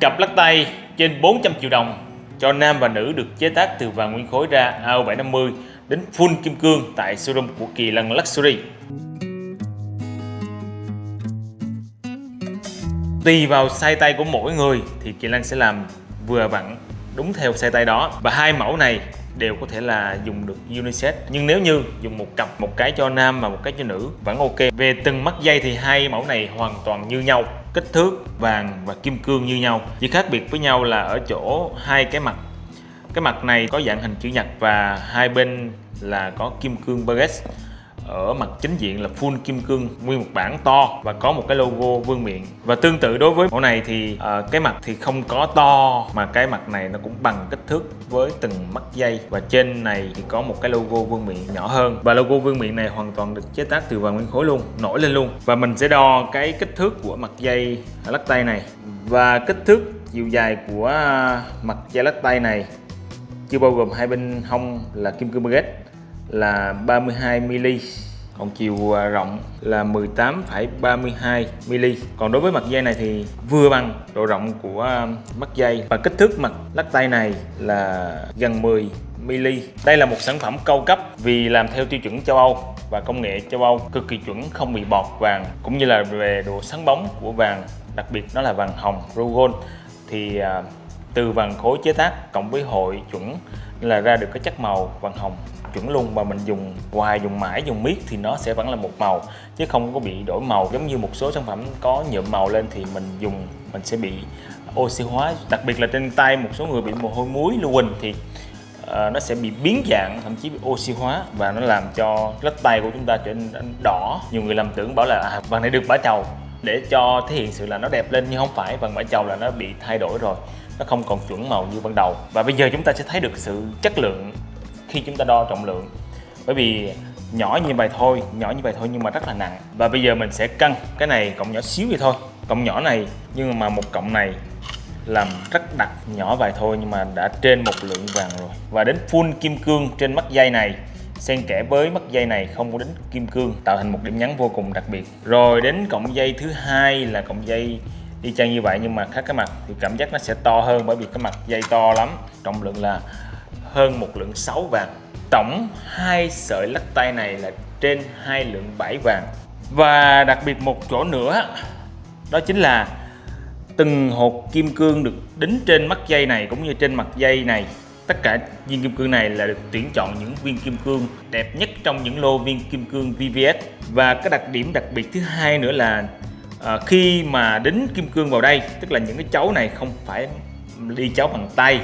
Cặp lắc tay trên 400 triệu đồng cho nam và nữ được chế tác từ vàng nguyên khối ra AO750 đến full kim cương tại showroom của Kỳ Lân Luxury. Tùy vào size tay của mỗi người thì Kỳ Lân sẽ làm vừa vặn đúng theo size tay đó. Và hai mẫu này đều có thể là dùng được unisex. Nhưng nếu như dùng một cặp, một cái cho nam và một cái cho nữ vẫn ok. Về từng mắt dây thì hai mẫu này hoàn toàn như nhau kích thước vàng và kim cương như nhau. Chỉ khác biệt với nhau là ở chỗ hai cái mặt. Cái mặt này có dạng hình chữ nhật và hai bên là có kim cương baguette ở mặt chính diện là full kim cương nguyên một bản to và có một cái logo vương miện. Và tương tự đối với mẫu này thì uh, cái mặt thì không có to mà cái mặt này nó cũng bằng kích thước với từng mắt dây. Và trên này thì có một cái logo vương miện nhỏ hơn. Và logo vương miện này hoàn toàn được chế tác từ vàng nguyên khối luôn nổi lên luôn. Và mình sẽ đo cái kích thước của mặt dây lắc tay này. Và kích thước chiều dài của ờ, mặt dây lắc tay này chưa bao gồm hai bên hông là kim cương baguette là 32mm còn chiều à, rộng là 18,32 mm còn đối với mặt dây này thì vừa bằng độ rộng của à, mắt dây. Và kích thước mặt lắc tay này là gần 10 mm đây là một sản phẩm cao cấp vì làm theo tiêu chuẩn châu Âu và công nghệ châu Âu cực kỳ chuẩn không bị bọt vàng cũng như là về độ sáng bóng của vàng đặc biệt nó là vàng hồng rugol thì à, từ vàng khối chế tác cộng với hội chuẩn là ra được cái chất màu vàng hồng chuẩn luôn mà mình dùng hoài dùng mãi dùng miết thì nó sẽ vẫn là một màu. Chứ không có bị đổi màu giống như một số sản phẩm có nhuộm màu lên thì mình dùng mình sẽ bị oxy hóa. Đặc biệt là trên tay một số người bị mồ hôi muối lưu huỳnh thì uh, nó sẽ bị biến dạng thậm chí bị oxy hóa và nó làm cho lách tay của chúng ta trở nên đỏ. Nhiều người lầm tưởng bảo là à, vàng này được bả chầu để cho thể hiện sự là nó đẹp lên nhưng không phải. Vàng bả chầu là nó bị thay đổi rồi nó không còn chuẩn màu như ban đầu. Và bây giờ chúng ta sẽ thấy được sự chất lượng khi chúng ta đo trọng lượng. Bởi vì nhỏ như vậy thôi, nhỏ như vậy thôi nhưng mà rất là nặng. Và bây giờ mình sẽ cân cái này cộng nhỏ xíu vậy thôi. Cộng nhỏ này, nhưng mà một cộng này làm rất đặc nhỏ vài thôi nhưng mà đã trên một lượng vàng rồi. Và đến full kim cương trên mắt dây này, xen kẽ với mắt dây này không có đến kim cương, tạo thành một điểm nhấn vô cùng đặc biệt. Rồi đến cộng dây thứ hai là cộng dây y chang như vậy, nhưng mà khác cái mặt thì cảm giác nó sẽ to hơn bởi vì cái mặt dây to lắm. Trọng lượng là hơn một lượng 6 vàng. Tổng hai sợi lắc tay này là trên hai lượng 7 vàng. Và đặc biệt một chỗ nữa, đó chính là từng hột kim cương được đính trên mắt dây này cũng như trên mặt dây này. Tất cả viên kim cương này là được tuyển chọn những viên kim cương đẹp nhất trong những lô viên kim cương VVS và cái đặc điểm đặc biệt thứ hai nữa là à, khi mà đính kim cương vào đây tức là những cái chấu này không phải đi chấu bằng tay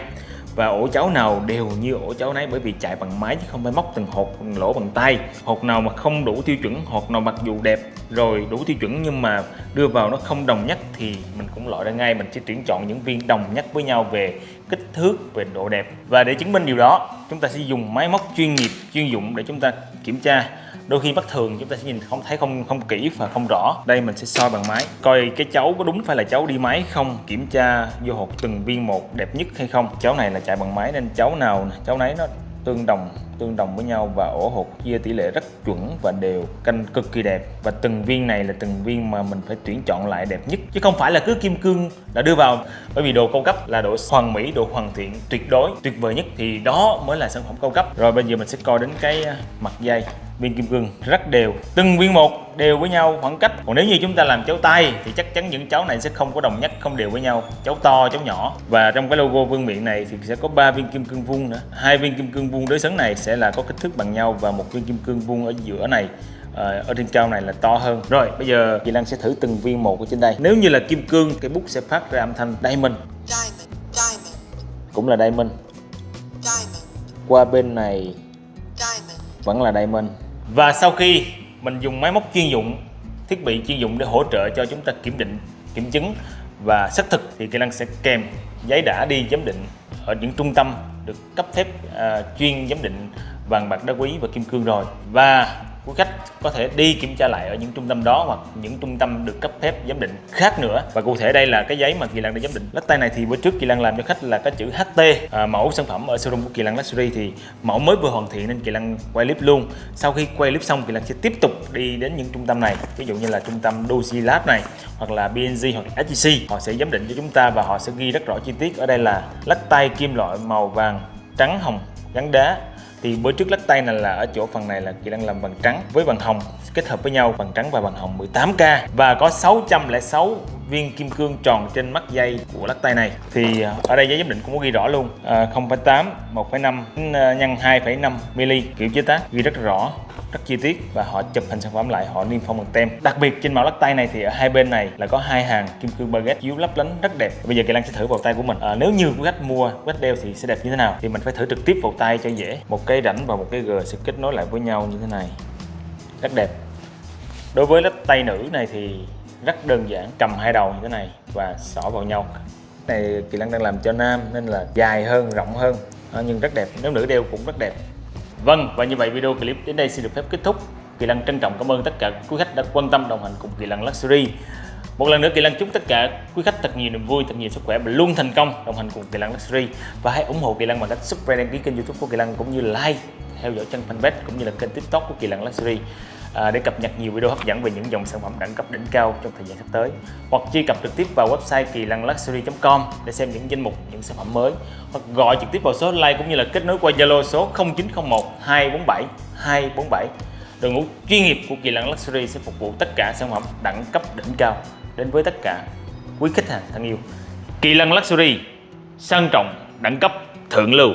và ổ chấu nào đều như ổ chấu nấy bởi vì chạy bằng máy chứ không phải móc từng hột từng lỗ bằng tay. Hột nào mà không đủ tiêu chuẩn hột nào mặc dù đẹp rồi đủ tiêu chuẩn nhưng mà đưa vào nó không đồng nhất thì mình cũng loại ra ngay. Mình chỉ tuyển chọn những viên đồng nhất với nhau về kích thước về độ đẹp. Và để chứng minh điều đó, chúng ta sẽ dùng máy móc chuyên nghiệp, chuyên dụng để chúng ta kiểm tra. Đôi khi bất thường, chúng ta sẽ nhìn không, thấy không không kỹ và không rõ. Đây mình sẽ soi bằng máy, coi cái cháu có đúng phải là cháu đi máy không, kiểm tra vô hộp từng viên một đẹp nhất hay không. Cháu này là chạy bằng máy nên cháu nào cháu nấy nó tương đồng tương đồng với nhau và ổ hột chia tỷ lệ rất chuẩn và đều, canh cực kỳ đẹp. Và từng viên này là từng viên mà mình phải tuyển chọn lại đẹp nhất, chứ không phải là cứ kim cương đã đưa vào. Bởi vì đồ cao cấp là độ hoàn mỹ độ hoàn thiện, tuyệt đối, tuyệt vời nhất, thì đó mới là sản phẩm cao cấp. Rồi bây giờ mình sẽ coi đến cái à, mặt dây viên kim cương rất đều từng viên một đều với nhau khoảng cách. Còn nếu như chúng ta làm cháu tay thì chắc chắn những cháu này sẽ không có đồng nhất không đều với nhau. Cháu to cháu nhỏ. Và trong cái logo vương miện này thì sẽ có ba viên kim cương vuông nữa. Hai viên kim cương vuông đối xứng này sẽ là có kích thước bằng nhau và một viên kim cương vuông ở giữa này ờ, ở trên cao này là to hơn. Rồi bây giờ chị Lan sẽ thử từng viên một ở trên đây. Nếu như là kim cương cái bút sẽ phát ra âm thanh diamond. Diamond, diamond. cũng là diamond. diamond. Qua bên này diamond. vẫn là diamond và sau khi mình dùng máy móc chuyên dụng thiết bị chuyên dụng để hỗ trợ cho chúng ta kiểm định kiểm chứng và xác thực thì kỹ năng sẽ kèm giấy đã đi giám định ở những trung tâm được cấp phép uh, chuyên giám định vàng bạc đá quý và kim cương rồi. Và quý khách có thể đi kiểm tra lại ở những trung tâm đó hoặc những trung tâm được cấp phép giám định khác nữa. Và cụ thể đây là cái giấy mà Kỳ Lân đã giám định. Lắc tay này thì bữa trước Kỳ Lân làm cho khách là cái chữ HT à, mẫu sản phẩm ở showroom của Kỳ Lân Luxury thì mẫu mới vừa hoàn thiện nên Kỳ Lân quay clip luôn. Sau khi quay clip xong Kỳ Lân sẽ tiếp tục đi đến những trung tâm này. Ví dụ như là trung tâm Doji Lab này hoặc là BNG hoặc SGC họ sẽ giám định cho chúng ta và họ sẽ ghi rất rõ chi tiết. Ở đây là lắc tay kim loại màu vàng trắng hồng gắn đá thì bữa trước lắc tay này là ở chỗ phần này là chị đang làm bằng trắng với bằng hồng, kết hợp với nhau bằng trắng và bằng hồng 18k và có 606 viên kim cương tròn trên mắt dây của lắc tay này. Thì ờ, ở đây giấy giám định cũng có ghi rõ luôn à, 0,8 1,5 nhân 2,5 mm kiểu chế tác ghi rất rõ rất chi tiết và họ chụp hình sản phẩm lại họ niêm phong bằng tem. Đặc biệt trên mẫu lắc tay này thì ở hai bên này là có hai hàng kim cương baguette chiếu lấp lánh rất đẹp. Bây giờ kỳ lan sẽ thử vào tay của mình. À, nếu như quý khách mua quý khách đeo thì sẽ đẹp như thế nào? Thì mình phải thử trực tiếp vào tay cho dễ. Một cái rãnh và một cái g sẽ kết nối lại với nhau như thế này. Rất đẹp. Đối với lắc tay nữ này thì rất đơn giản cầm hai đầu như thế này và xỏ vào nhau. Này kỳ lân đang làm cho nam nên là dài hơn rộng hơn. À, nhưng rất đẹp. Nếu nữ đeo cũng rất đẹp. Vâng và như vậy video clip đến đây xin được phép kết thúc. Kỳ Lân trân trọng cảm ơn tất cả quý khách đã quan tâm đồng hành cùng Kỳ Lân Luxury. Một lần nữa Kỳ Lân chúc tất cả quý khách thật nhiều niềm vui, thật nhiều sức khỏe và luôn thành công đồng hành cùng Kỳ Lân Luxury. Và hãy ủng hộ Kỳ Lân bằng cách subscribe đăng ký kênh YouTube của Kỳ Lân cũng như like theo dõi chân fanpage cũng như là kênh TikTok của Kỳ Lân Luxury à, để cập nhật nhiều video hấp dẫn về những dòng sản phẩm đẳng cấp đỉnh cao trong thời gian sắp tới. Hoặc truy cập trực tiếp vào website kỳ lân luxury.com để xem những danh mục những sản phẩm mới. Hoặc gọi trực tiếp vào số hotline cũng như là kết nối qua Zalo số 0901 247 247 đội ngũ chuyên nghiệp của kỳ lân luxury sẽ phục vụ tất cả sản phẩm đẳng cấp đỉnh cao đến với tất cả quý khách hàng thân yêu. Kỳ lân luxury sang trọng đẳng cấp thượng lưu.